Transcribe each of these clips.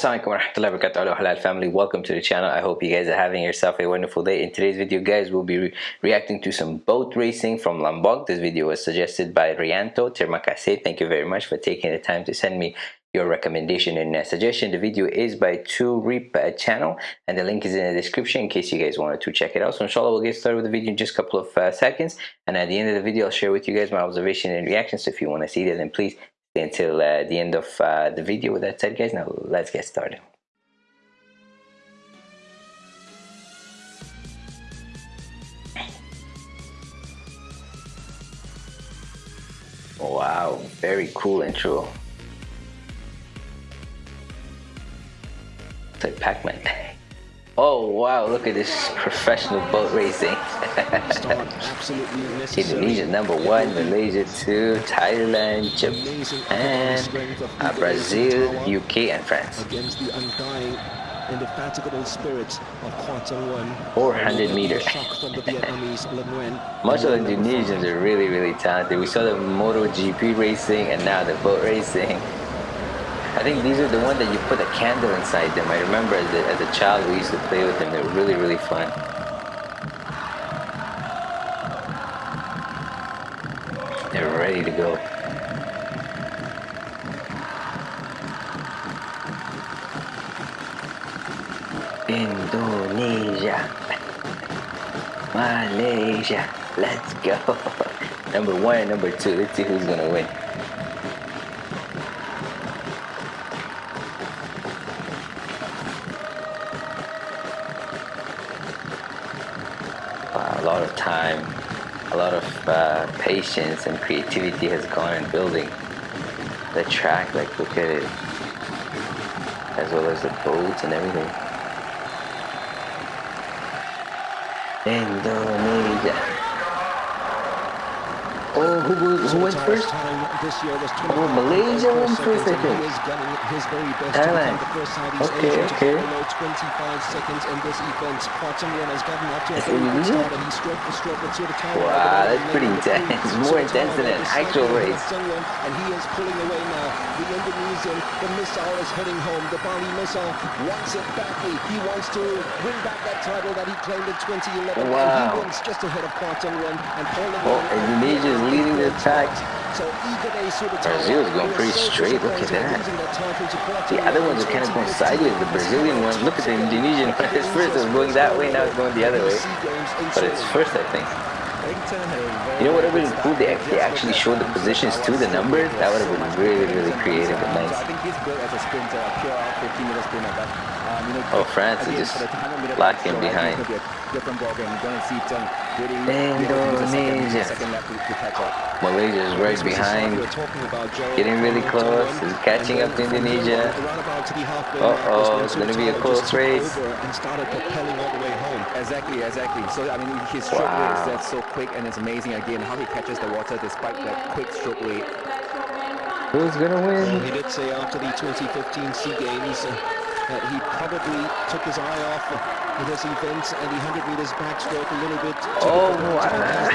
Assalamualaikum warahmatullahi wabarakatuh. Halal family. Welcome to the channel. I hope you guys are having yourself a wonderful day. In today's video guys we'll be re reacting to some boat racing from Lombok. This video was suggested by Rianto Terima kasih thank you very much for taking the time to send me your recommendation and uh, suggestion. The video is by 2 Reap uh, channel and the link is in the description in case you guys wanted to check it out. So inshallah we'll get started with the video in just a couple of uh, seconds. And at the end of the video I'll share with you guys my observation and reactions so if you want to see that then please stay until uh, the end of the video. With that said guys now let's get started. Wow very cool intro it's like Pac-Man Oh wow, look at this professional boat racing. Indonesia number one, Malaysia two, Thailand, Japan, uh, Brazil, UK and France. Against the undying indefatigable spirit of 400 meters. Most of the Indonesians are really, really talented. We saw the MotoGP racing and now the boat racing. I think these are the ones that you put a candle inside them. I remember as a, as a child we used to play with them. They were really, really fun. They're ready to go. Indonesia. Malaysia. Let's go. number one number two. Let's see who's gonna win. a lot of time, a lot of uh, patience and creativity has gone in building the track. Like look at it, as well as the boats and everything. Indonesia. Oh, who, who went first? Oh, Malaysia went first, I think. Thailand. Okay, okay. That's Indonesia? Wow, that's pretty intense. More intense than an actual race. And he is pulling away now. The Indonesian, the missile is heading home. The Bali missile wants it badly. He wants to win back that title that he claimed in 2011. Wow. And he wins just ahead of Kwarteng Wen and Paul Oh, Indonesia is leading the attack. Brazil is going pretty straight. Look at that. The other ones are kind of going sideways. The Brazilian one, look at the Indonesian one. It's first it was going that way, now it's going the other way. But it's first, I think. You know what would have been cool? They actually, actually showed the positions to the numbers. That would have been really, really creative and nice. Oh, France is just lacking behind. Indonesia. Malaysia is right behind. Getting really close. Is catching up to Indonesia. Uh-oh, it's going to be a close race. Exactly, exactly. So, I mean, his stroke wow. rate is that's so quick and it's amazing again how he catches the water despite that quick stroke rate. Who's going to win? Well, he did say after the 2015 SEA Games uh, that he probably took his eye off this event and the 100 meters backstroke a little bit. Oh, wow.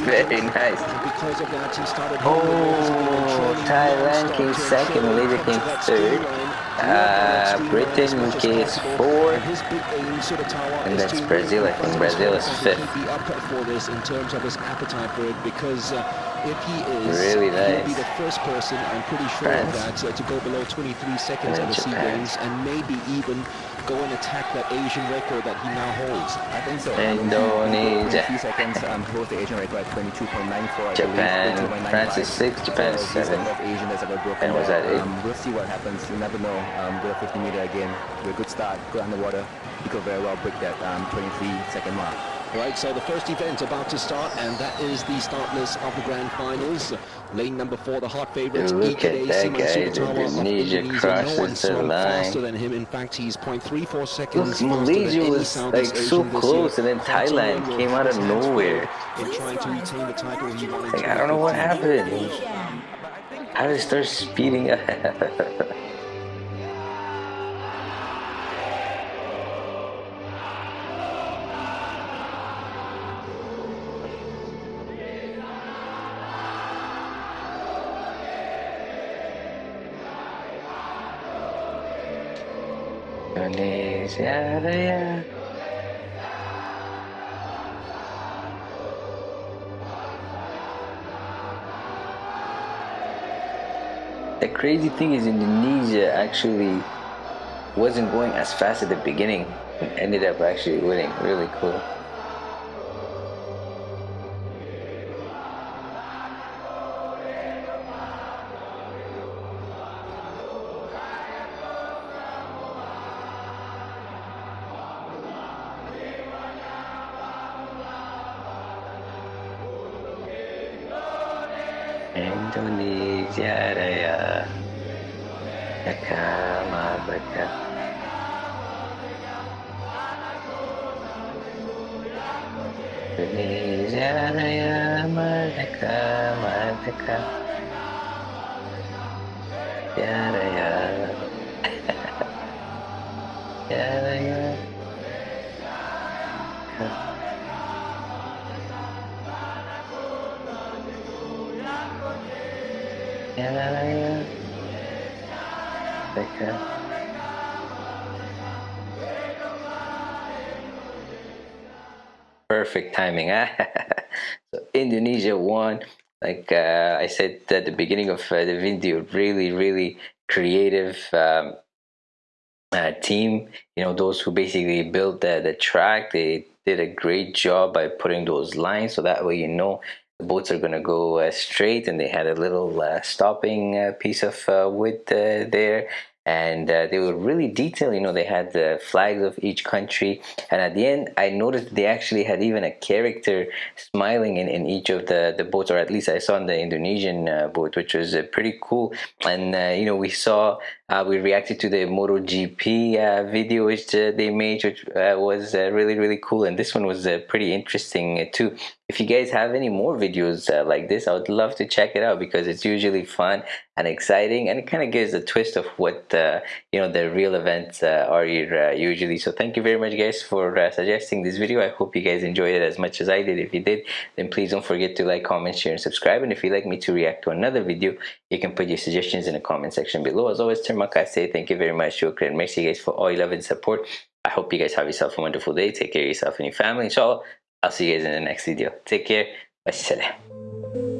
very nice. because of that, he started oh, Thailand came second, Malaysia came third. Uh, Britain, UK is four, and that's Brazil. I think Brazil is fifth. Be up for this in terms of his appetite for it because uh, if he is, really nice. he'll be the first person. I'm pretty sure France. of that uh, to go below 23 seconds at the SEA Games, and maybe even go and attack that Asian record that he now holds. I think so. Indonesia. Few seconds um, holds the Asian record at 22.94. Japan. France is six. Japan is seven. Asian that's ever broken. And was that eight? Um, we'll see what happens. You never know. Um, with a 50 meter again, with a good start, good underwater, he could very well break that um, 23 second mark. Right, so the first event about to start, and that is the start list of the grand finals. Lane number four, the hot favorite. Look at that guy, Indonesia crosses the line. faster than him. In fact, he's 0.34 seconds Look, Malaysia was like so close, and then Thailand came out of nowhere. In trying to retain the title, he wanted like, I don't know what happened. How did it start speeding up? Raya. The crazy thing is Indonesia actually wasn't going as fast at the beginning and ended up actually winning. Really cool. Indonesia Raya. Merdeka Merdeka Indonesia Raya Merdeka Merdeka. Ya Raya. Ya Raya Merdeka Perfect timing, huh? so Indonesia won. Like uh, I said at the beginning of uh, the video, really, really creative um, uh, team. You know, those who basically built the, the track, they did a great job by putting those lines so that way you know the boats are going to go uh, straight and they had a little uh, stopping uh, piece of wood there and uh, they were really detailed you know they had the flags of each country. And at the end i noticed they actually had even a character smiling in, in each of the the boats or at least i saw in the indonesian uh, boat which was uh, pretty cool. And uh, you know we saw uh, we reacted to the MotoGP uh, video which they made which was really really cool. And this one was pretty interesting too. If you guys have any more videos like this i would love to check it out because it's usually fun and exciting and it kind of gives a twist of what uh, you know the real events uh, are uh, usually. So thank you very much guys for uh, suggesting this video. I hope you guys enjoyed it as much as i did. If you did then please don't forget to like comment share and subscribe. And if you'd like me to react to another video you can put your suggestions in the comment section below. As always termaka say thank you very much shukran. Merci guys for all your love and support. I hope you guys have yourself a wonderful day. Take care of yourself and your family. Inshallah i'll see you guys in the next video. Take care. Wassalam